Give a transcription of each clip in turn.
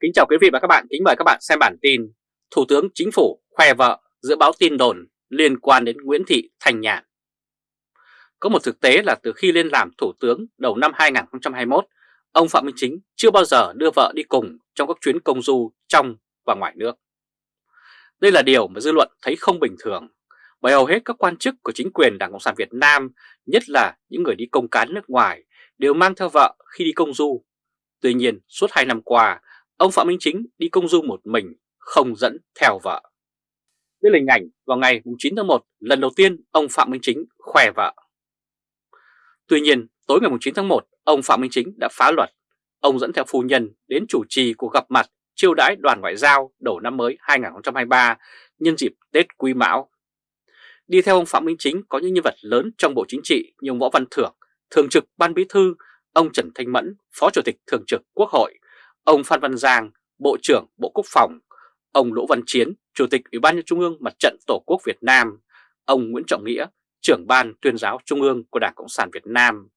Kính chào quý vị và các bạn, kính mời các bạn xem bản tin Thủ tướng Chính phủ khoe vợ giữa báo tin đồn liên quan đến Nguyễn Thị Thành Nhàn. Có một thực tế là từ khi lên làm Thủ tướng đầu năm 2021, ông Phạm Minh Chính chưa bao giờ đưa vợ đi cùng trong các chuyến công du trong và ngoài nước. Đây là điều mà dư luận thấy không bình thường, bởi hầu hết các quan chức của chính quyền Đảng Cộng sản Việt Nam, nhất là những người đi công cán nước ngoài, đều mang theo vợ khi đi công du. Tuy nhiên, suốt 2 năm qua, ông Phạm Minh Chính đi công du một mình, không dẫn theo vợ. Đây là hình ảnh vào ngày 9 tháng 1, lần đầu tiên ông Phạm Minh Chính khoe vợ. Tuy nhiên, tối ngày 9 tháng 1, ông Phạm Minh Chính đã phá luật. Ông dẫn theo phu nhân đến chủ trì cuộc gặp mặt chiêu đãi đoàn ngoại giao đầu năm mới 2023 nhân dịp Tết Quý Mão. Đi theo ông Phạm Minh Chính có những nhân vật lớn trong Bộ Chính trị như ông Võ Văn Thưởng, Thường trực Ban Bí Thư, ông Trần Thanh Mẫn, Phó Chủ tịch Thường trực Quốc hội, ông Phan Văn Giang, Bộ trưởng Bộ Quốc phòng, ông lỗ Văn Chiến, Chủ tịch Ủy ban nhân Trung ương Mặt trận Tổ quốc Việt Nam, ông Nguyễn Trọng Nghĩa, trưởng ban tuyên giáo Trung ương của Đảng Cộng sản Việt Nam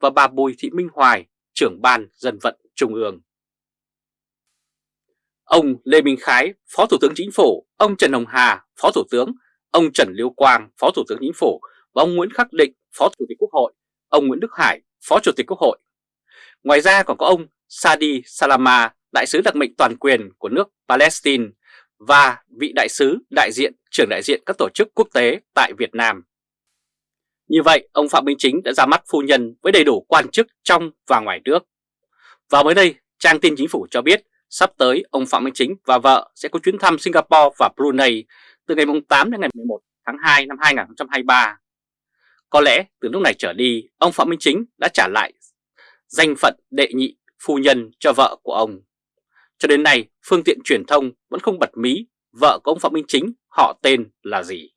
và bà Bùi Thị Minh Hoài, trưởng ban dân vận Trung ương. Ông Lê Minh Khái, Phó Thủ tướng Chính phủ, ông Trần Hồng Hà, Phó Thủ tướng, ông Trần Liêu Quang, Phó Thủ tướng Chính phủ và ông Nguyễn Khắc Định, Phó Chủ tịch Quốc hội, ông Nguyễn Đức Hải, Phó Chủ tịch Quốc hội. Ngoài ra còn có ông Sadi Salama, Đại sứ đặc mệnh toàn quyền của nước Palestine và vị đại sứ đại diện trưởng đại diện các tổ chức quốc tế tại Việt Nam. Như vậy, ông Phạm Minh Chính đã ra mắt phu nhân với đầy đủ quan chức trong và ngoài nước. Và mới đây, trang tin chính phủ cho biết sắp tới ông Phạm Minh Chính và vợ sẽ có chuyến thăm Singapore và Brunei từ ngày 8 đến ngày 11 tháng 2 năm 2023. Có lẽ từ lúc này trở đi, ông Phạm Minh Chính đã trả lại danh phận đệ nhị phu nhân cho vợ của ông. Cho đến nay, phương tiện truyền thông vẫn không bật mí vợ của ông Phạm Minh Chính họ tên là gì.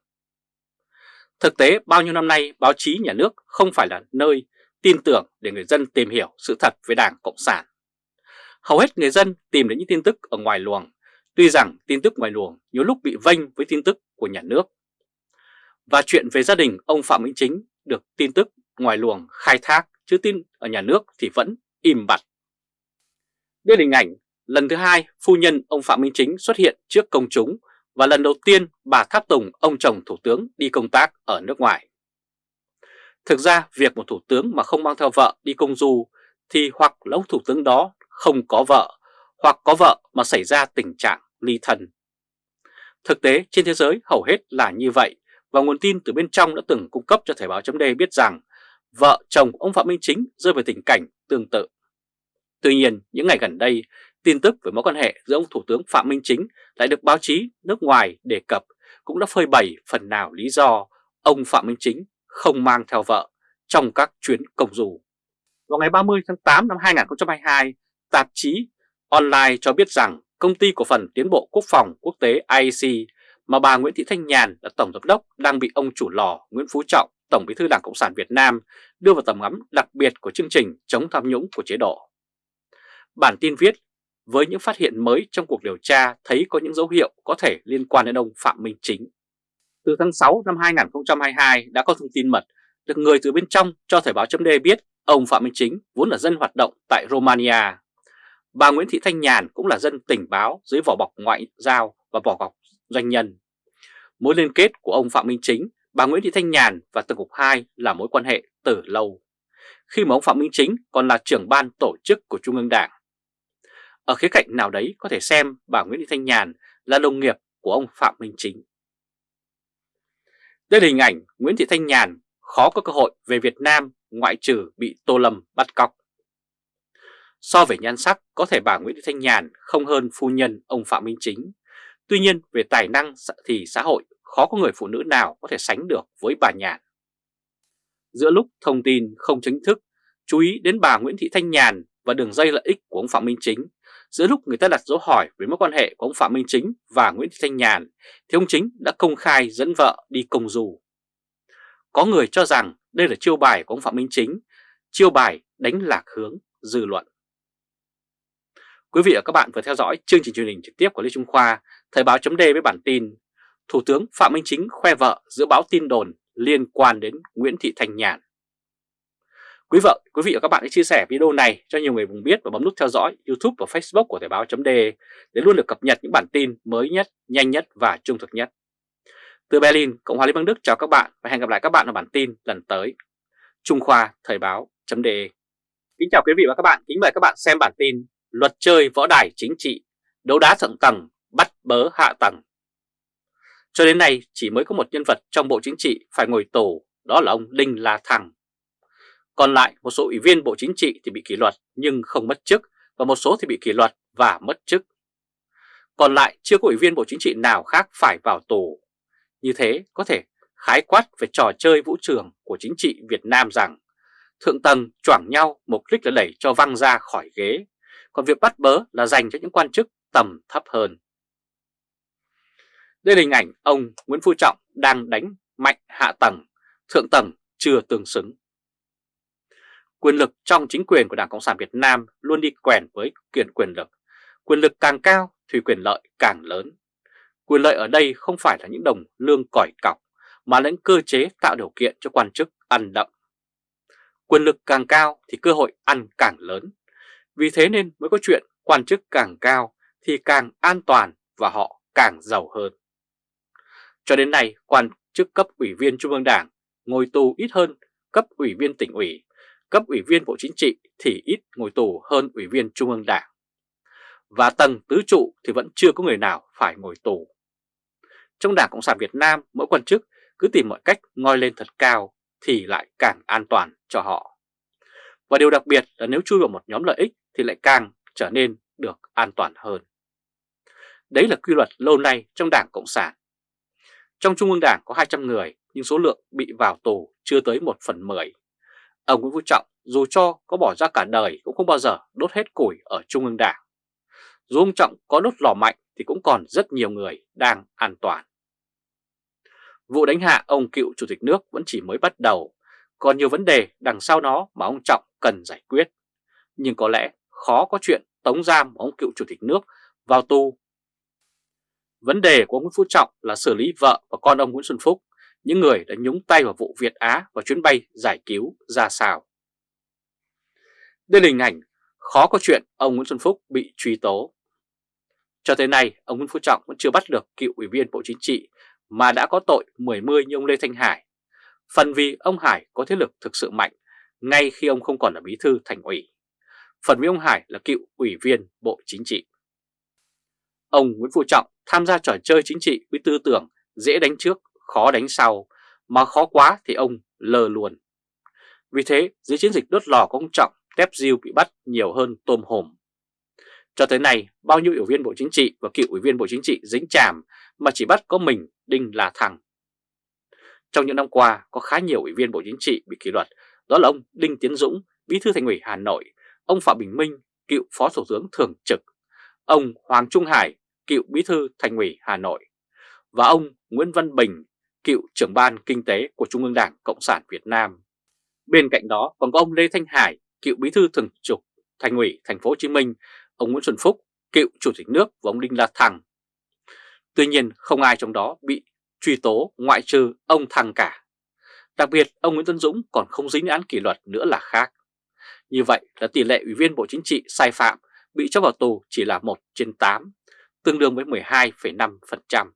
Thực tế, bao nhiêu năm nay báo chí nhà nước không phải là nơi tin tưởng để người dân tìm hiểu sự thật về Đảng Cộng sản. Hầu hết người dân tìm đến những tin tức ở ngoài luồng, tuy rằng tin tức ngoài luồng nhiều lúc bị vênh với tin tức của nhà nước. Và chuyện về gia đình ông Phạm Minh Chính được tin tức ngoài luồng khai thác, chứ tin ở nhà nước thì vẫn im bặt. Đây là hình ảnh, lần thứ hai phu nhân ông Phạm Minh Chính xuất hiện trước công chúng và lần đầu tiên bà tháp tùng, ông chồng thủ tướng, đi công tác ở nước ngoài. Thực ra, việc một thủ tướng mà không mang theo vợ đi công du thì hoặc là ông thủ tướng đó không có vợ, hoặc có vợ mà xảy ra tình trạng ly thân. Thực tế, trên thế giới hầu hết là như vậy và nguồn tin từ bên trong đã từng cung cấp cho Thời báo chấm biết rằng vợ chồng ông Phạm Minh Chính rơi vào tình cảnh tương tự. Tuy nhiên, những ngày gần đây, tin tức về mối quan hệ giữa ông Thủ tướng Phạm Minh Chính lại được báo chí nước ngoài đề cập cũng đã phơi bày phần nào lý do ông Phạm Minh Chính không mang theo vợ trong các chuyến công du. Vào ngày 30 tháng 8 năm 2022, tạp chí online cho biết rằng công ty cổ phần tiến bộ quốc phòng quốc tế IEC mà bà Nguyễn Thị Thanh Nhàn là tổng giám đốc đang bị ông chủ lò Nguyễn Phú Trọng, Tổng bí thư Đảng Cộng sản Việt Nam đưa vào tầm ngắm đặc biệt của chương trình chống tham nhũng của chế độ. Bản tin viết, với những phát hiện mới trong cuộc điều tra thấy có những dấu hiệu có thể liên quan đến ông Phạm Minh Chính. Từ tháng 6 năm 2022 đã có thông tin mật được người từ bên trong cho Thời báo chấm biết ông Phạm Minh Chính vốn là dân hoạt động tại Romania. Bà Nguyễn Thị Thanh Nhàn cũng là dân tình báo dưới vỏ bọc ngoại giao và vỏ bọc doanh nhân. Mối liên kết của ông Phạm Minh Chính, bà Nguyễn Thị Thanh Nhàn và Tổng cục 2 là mối quan hệ từ lâu. Khi mà ông Phạm Minh Chính còn là trưởng ban tổ chức của Trung ương Đảng. Ở khía cạnh nào đấy có thể xem bà Nguyễn Thị Thanh Nhàn là đồng nghiệp của ông Phạm Minh Chính. Đây là hình ảnh Nguyễn Thị Thanh Nhàn khó có cơ hội về Việt Nam ngoại trừ bị Tô Lâm bắt cóc. So về nhan sắc, có thể bà Nguyễn Thị Thanh Nhàn không hơn phu nhân ông Phạm Minh Chính. Tuy nhiên, về tài năng thì xã hội khó có người phụ nữ nào có thể sánh được với bà Nhàn. Giữa lúc thông tin không chính thức, chú ý đến bà Nguyễn Thị Thanh Nhàn và đường dây lợi ích của ông Phạm Minh Chính, giữa lúc người ta đặt dấu hỏi về mối quan hệ của ông Phạm Minh Chính và Nguyễn Thị Thanh Nhàn, thì ông Chính đã công khai dẫn vợ đi công du. Có người cho rằng đây là chiêu bài của ông Phạm Minh Chính, chiêu bài đánh lạc hướng dư luận. Quý vị và các bạn vừa theo dõi chương trình truyền hình trực tiếp của Lê Trung Khoa, Thời báo chấm với bản tin Thủ tướng Phạm Minh Chính khoe vợ giữa báo tin đồn liên quan đến Nguyễn Thị Thanh Nhàn. Quý vợ, quý vị và các bạn hãy chia sẻ video này cho nhiều người cùng biết và bấm nút theo dõi YouTube và Facebook của Thời báo .de để luôn được cập nhật những bản tin mới nhất, nhanh nhất và trung thực nhất. Từ Berlin, Cộng hòa Liên bang Đức chào các bạn và hẹn gặp lại các bạn ở bản tin lần tới. Trung Khoa Thời báo .de Kính chào quý vị và các bạn, kính mời các bạn xem bản tin Luật chơi võ đài chính trị, đấu đá thượng tầng, bắt bớ hạ tầng. Cho đến nay chỉ mới có một nhân vật trong Bộ Chính trị phải ngồi tù, đó là ông Đinh La Thăng. Còn lại một số ủy viên Bộ Chính trị thì bị kỷ luật nhưng không mất chức và một số thì bị kỷ luật và mất chức. Còn lại chưa có ủy viên Bộ Chính trị nào khác phải vào tù. Như thế có thể khái quát về trò chơi vũ trường của chính trị Việt Nam rằng thượng tầng choảng nhau mục đích là đẩy cho văng ra khỏi ghế, còn việc bắt bớ là dành cho những quan chức tầm thấp hơn. Đây là hình ảnh ông Nguyễn Phú Trọng đang đánh mạnh hạ tầng, thượng tầng chưa tương xứng. Quyền lực trong chính quyền của Đảng Cộng sản Việt Nam luôn đi quèn với quyền quyền lực. Quyền lực càng cao thì quyền lợi càng lớn. Quyền lợi ở đây không phải là những đồng lương cỏi cọc, mà là những cơ chế tạo điều kiện cho quan chức ăn đậm. Quyền lực càng cao thì cơ hội ăn càng lớn. Vì thế nên mới có chuyện quan chức càng cao thì càng an toàn và họ càng giàu hơn. Cho đến nay, quan chức cấp ủy viên Trung ương Đảng ngồi tù ít hơn cấp ủy viên tỉnh ủy cấp ủy viên Bộ Chính trị thì ít ngồi tù hơn ủy viên Trung ương Đảng. Và tầng tứ trụ thì vẫn chưa có người nào phải ngồi tù. Trong Đảng Cộng sản Việt Nam, mỗi quan chức cứ tìm mọi cách ngoi lên thật cao thì lại càng an toàn cho họ. Và điều đặc biệt là nếu chui vào một nhóm lợi ích thì lại càng trở nên được an toàn hơn. Đấy là quy luật lâu nay trong Đảng Cộng sản. Trong Trung ương Đảng có 200 người nhưng số lượng bị vào tù chưa tới 1 phần 10. Ông Nguyễn Phú Trọng dù cho có bỏ ra cả đời cũng không bao giờ đốt hết củi ở Trung ương Đảng. Dù ông Trọng có đốt lò mạnh thì cũng còn rất nhiều người đang an toàn. Vụ đánh hạ ông cựu chủ tịch nước vẫn chỉ mới bắt đầu, còn nhiều vấn đề đằng sau nó mà ông Trọng cần giải quyết. Nhưng có lẽ khó có chuyện tống giam ông cựu chủ tịch nước vào tù. Vấn đề của ông Nguyễn Phú Trọng là xử lý vợ và con ông Nguyễn Xuân Phúc những người đã nhúng tay vào vụ Việt Á và chuyến bay giải cứu ra sao. Đây là hình ảnh khó có chuyện ông Nguyễn Xuân Phúc bị truy tố. Cho tới nay, ông Nguyễn Phú Trọng vẫn chưa bắt được cựu ủy viên Bộ Chính trị mà đã có tội mười mươi như ông Lê Thanh Hải. Phần vì ông Hải có thế lực thực sự mạnh ngay khi ông không còn là bí thư thành ủy. Phần vì ông Hải là cựu ủy viên Bộ Chính trị. Ông Nguyễn Phú Trọng tham gia trò chơi chính trị với tư tưởng dễ đánh trước khó đánh sau, mà khó quá thì ông lờ luôn. Vì thế, dưới chiến dịch đốt lò của ông Trọng, tép diêu bị bắt nhiều hơn tôm hùm. Cho tới nay, bao nhiêu ủy viên Bộ Chính trị và cựu ủy viên Bộ Chính trị dính chàm mà chỉ bắt có mình Đinh là thằng. Trong những năm qua, có khá nhiều ủy viên Bộ Chính trị bị kỷ luật, đó là ông Đinh Tiến Dũng, Bí thư Thành ủy Hà Nội, ông Phạm Bình Minh, cựu Phó Thủ tướng Thường trực, ông Hoàng Trung Hải, cựu Bí thư Thành ủy Hà Nội, và ông Nguyễn Văn Bình, cựu trưởng ban kinh tế của Trung ương Đảng Cộng sản Việt Nam. Bên cạnh đó còn có ông Lê Thanh Hải, cựu bí thư thường trực Thành ủy Thành phố Hồ Chí Minh, ông Nguyễn Xuân Phúc, cựu chủ tịch nước và ông Đinh La Thăng. Tuy nhiên không ai trong đó bị truy tố ngoại trừ ông Thăng cả. Đặc biệt ông Nguyễn Tân Dũng còn không dính án kỷ luật nữa là khác. Như vậy là tỷ lệ ủy viên Bộ Chính trị sai phạm bị cho vào tù chỉ là 1 trên 8, tương đương với 12,5%.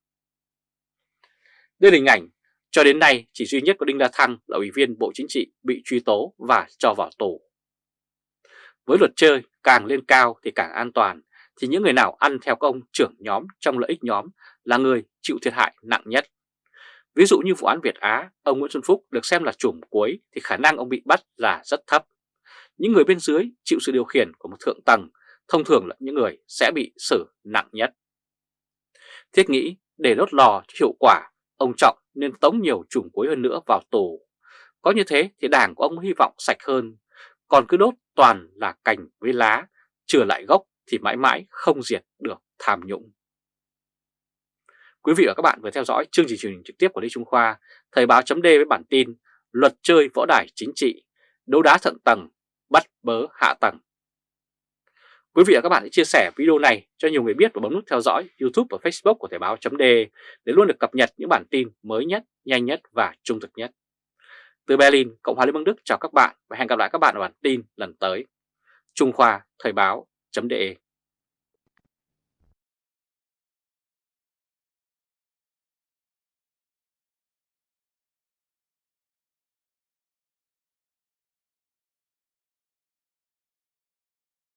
Đây là hình ảnh cho đến nay chỉ duy nhất có Đinh La Thăng là ủy viên Bộ Chính trị bị truy tố và cho vào tù. Với luật chơi càng lên cao thì càng an toàn thì những người nào ăn theo công trưởng nhóm trong lợi ích nhóm là người chịu thiệt hại nặng nhất. Ví dụ như vụ án Việt Á, ông Nguyễn Xuân Phúc được xem là chùm cuối thì khả năng ông bị bắt là rất thấp. Những người bên dưới chịu sự điều khiển của một thượng tầng thông thường là những người sẽ bị xử nặng nhất. Thiết nghĩ để đốt lò cho hiệu quả Ông Trọng nên tống nhiều chùm cuối hơn nữa vào tù. Có như thế thì đảng của ông hy vọng sạch hơn, còn cứ đốt toàn là cành với lá, trừ lại gốc thì mãi mãi không diệt được tham nhũng. Quý vị và các bạn vừa theo dõi chương trình truyền hình trực tiếp của Lê Trung Khoa, Thời báo chấm với bản tin Luật chơi võ đài chính trị, đấu đá thượng tầng, bắt bớ hạ tầng. Quý vị và các bạn hãy chia sẻ video này cho nhiều người biết và bấm nút theo dõi YouTube và Facebook của Thời báo .de để luôn được cập nhật những bản tin mới nhất, nhanh nhất và trung thực nhất. Từ Berlin, Cộng hòa Liên bang Đức chào các bạn và hẹn gặp lại các bạn ở bản tin lần tới. Trung Khoa Thời báo.de